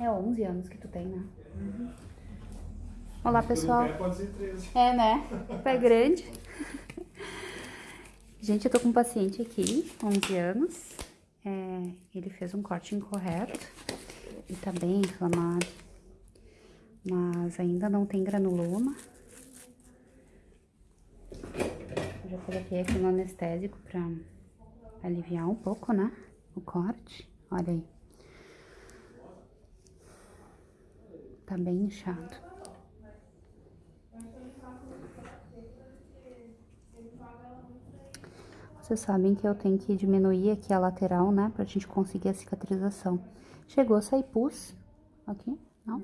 É 11 anos que tu tem, né? Olá, pessoal. Pé pode ser 13. É, né? Pé grande. Gente, eu tô com um paciente aqui, 11 anos. É, ele fez um corte incorreto e tá bem inflamado. Mas ainda não tem granuloma. Eu já coloquei aqui no anestésico pra aliviar um pouco, né? O corte. Olha aí. Tá bem inchado. Vocês sabem que eu tenho que diminuir aqui a lateral, né? Pra gente conseguir a cicatrização. Chegou a pus aqui? Não?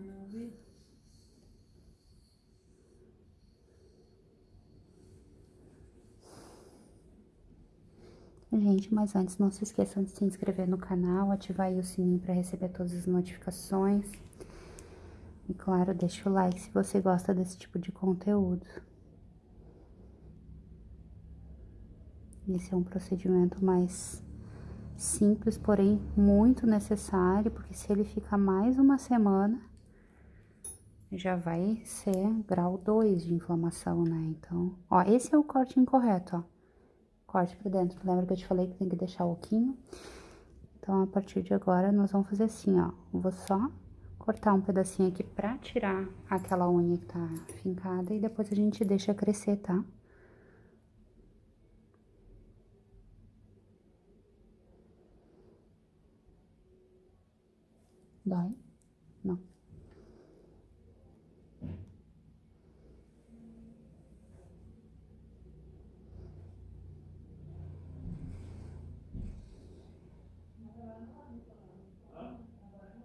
Gente, mas antes não se esqueçam de se inscrever no canal, ativar o sininho para receber todas as notificações. E claro, deixa o like se você gosta desse tipo de conteúdo. Esse é um procedimento mais simples, porém muito necessário, porque se ele ficar mais uma semana, já vai ser grau 2 de inflamação, né? Então, ó, esse é o corte incorreto, ó corte pra dentro. Lembra que eu te falei que tem que deixar o oquinho? Então, a partir de agora, nós vamos fazer assim, ó. Vou só cortar um pedacinho aqui pra tirar aquela unha que tá fincada e depois a gente deixa crescer, tá? Dói? Não. Mas ela não molha o café ali na hora.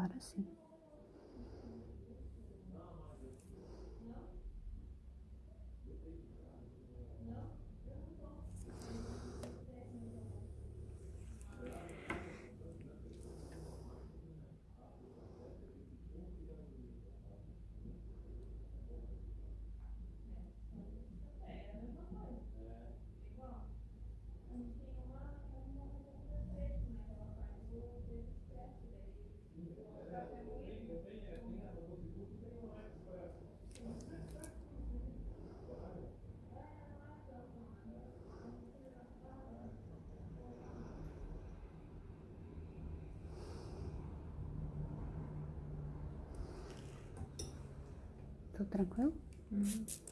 Agora sim. Tudo tranquilo? Agora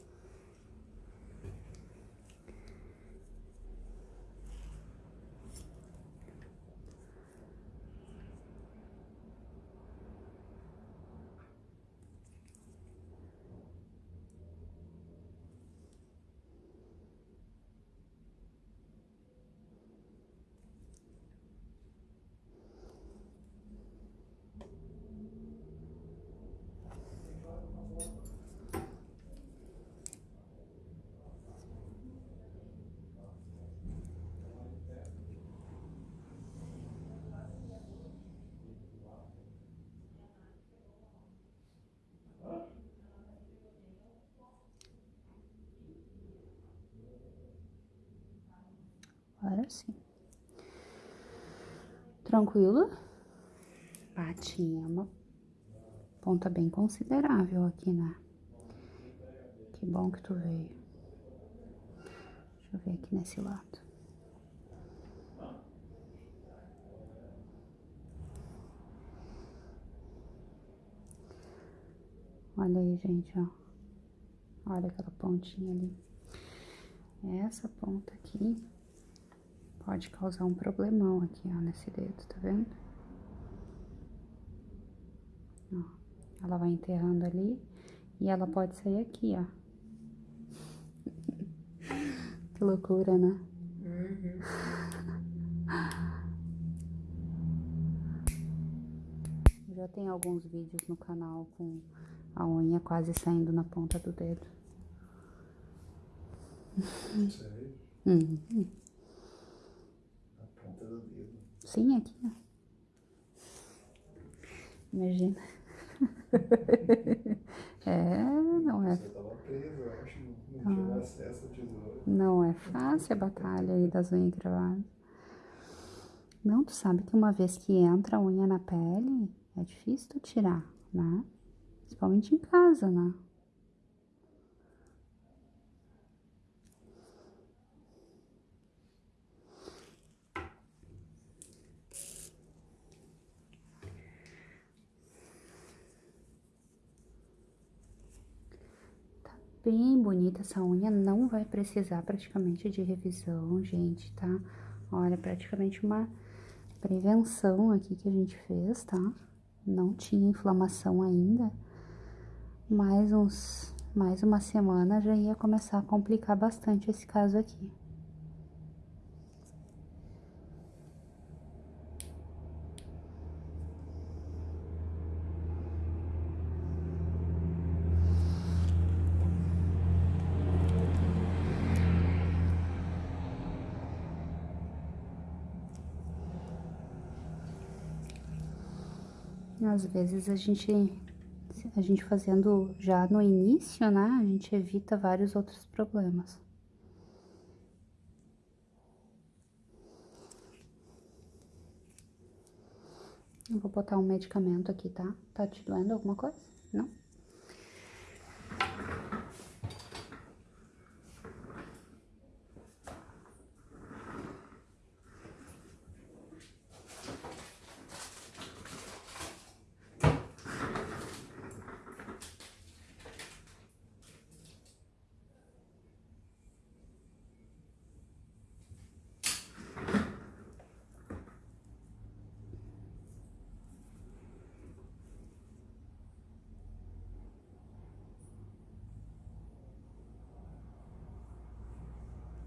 sim. Tranquilo? Ah, tinha uma ponta bem considerável aqui, né? Que bom que tu veio. Deixa eu ver aqui nesse lado. Olha aí, gente, ó. Olha aquela pontinha ali. Essa ponta aqui pode causar um problemão aqui, ó, nesse dedo, tá vendo? Ó, Ela vai enterrando ali e ela pode sair aqui, ó. que loucura, né? Uhum. Já tem alguns vídeos no canal com a unha quase saindo na ponta do dedo. Sério? Uhum. Na ponta do dedo. Sim, aqui, ó. Imagina. é, não é, Você tava preso, eu acho. Não, acesso é fácil a batalha aí das unhas cravadas. Não, tu sabe que uma vez que entra a unha na pele, é difícil tu tirar, né? Principalmente em casa, né? Tá bem bonita essa unha, não vai precisar praticamente de revisão, gente, tá? Olha, praticamente uma prevenção aqui que a gente fez, tá? Não tinha inflamação ainda, mais uns, mais uma semana já ia começar a complicar bastante esse caso aqui. Às vezes a gente, a gente fazendo já no início, né, a gente evita vários outros problemas. Eu vou botar um medicamento aqui, tá? Tá te doendo alguma coisa? Não?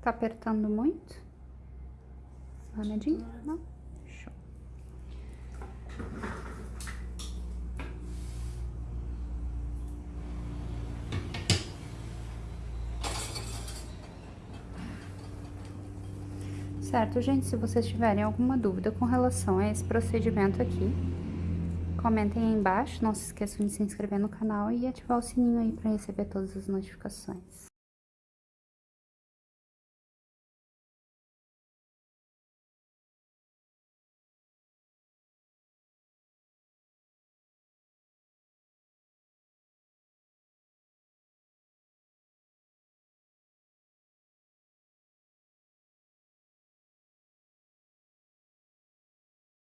Tá apertando muito? Remedinho? Não? Show. Certo, gente, se vocês tiverem alguma dúvida com relação a esse procedimento aqui, comentem aí embaixo, não se esqueçam de se inscrever no canal e ativar o sininho aí para receber todas as notificações.